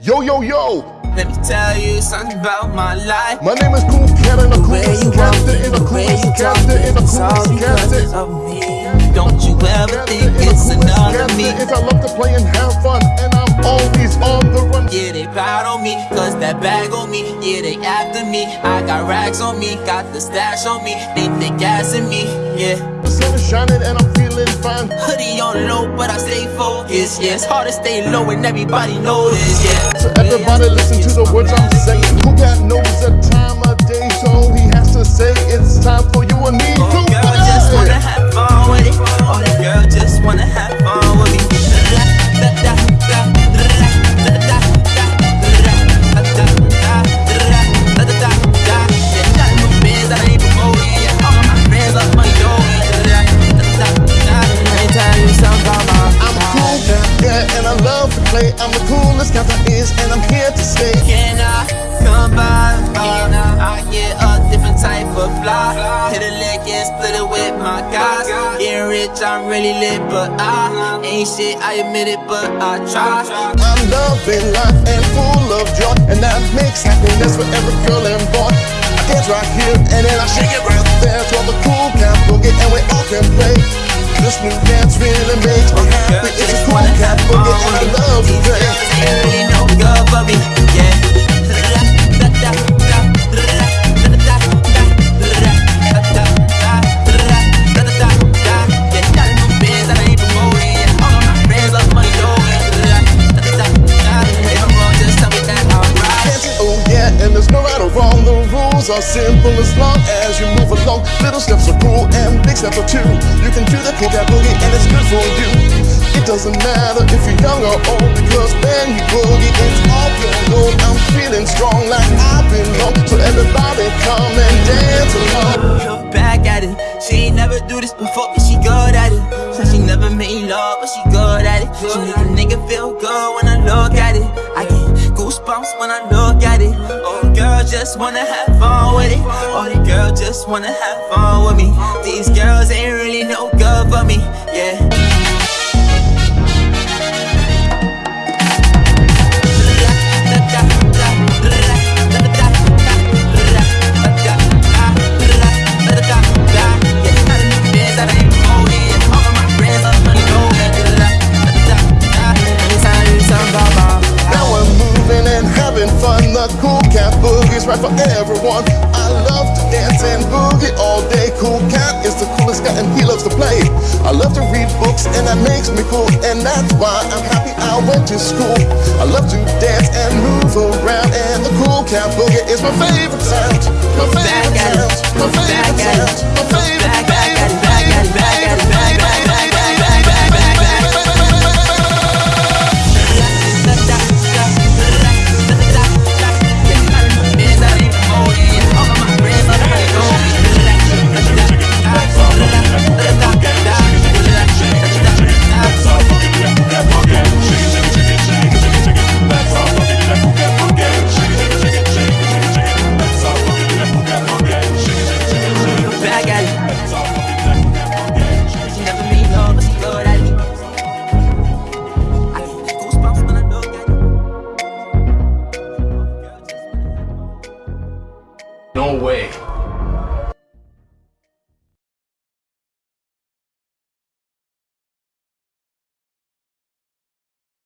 Yo, yo, yo! Let me tell you something about my life. My name is Cool Cat and the coolest captain in the coolest captain in the coolest captain. of me. Don't you ever think it's another me. Is I love to play and have fun, and I'm always on the run. Yeah, they proud on me, cause that bag on me. Yeah, they after me. I got rags on me, got the stash on me. They think gas in me, yeah. Sun is shining and I'm feeling fine. Hoodie on low, but I stay focused. Yeah, it's hard to stay low and everybody knows. Yeah. So everybody listen to the words I'm saying. Who got knows play. I'm the coolest cat there is, and I'm here to stay. Can I come by? I get a different type of fly. Hit a lick and split it with my guys. Getting rich, I'm really lit, but I ain't shit. I admit it, but I try. I'm loving life and full of joy, and that makes happiness for every girl and boy. I dance right here, and then I shake it right there. To all the cool cat boogie, and we all can play. This new dance really makes me happy. Rules are simple as long as you move along. Little steps are cool and big steps are too. You can do the cool cat boogie and it's good for you. It doesn't matter if you're young or old because when you boogie, it's all pure gold. I'm feeling strong like I belong. So everybody come and dance along. Look back at it. She ain't never do this before, but she good at it. Said she never made love, but she good at it. She make a nigga feel good when I look at it. I get goosebumps when I look girl just wanna have fun with it. All the girls just wanna have fun with me. These girls ain't really no good for me, yeah. Right for everyone. I love to dance and boogie all day. Cool cat is the coolest guy and he loves to play. I love to read books and that makes me cool. And that's why I'm happy I went to school. I love to dance and move around. And the cool cat boogie is my favorite sound. My favorite sound.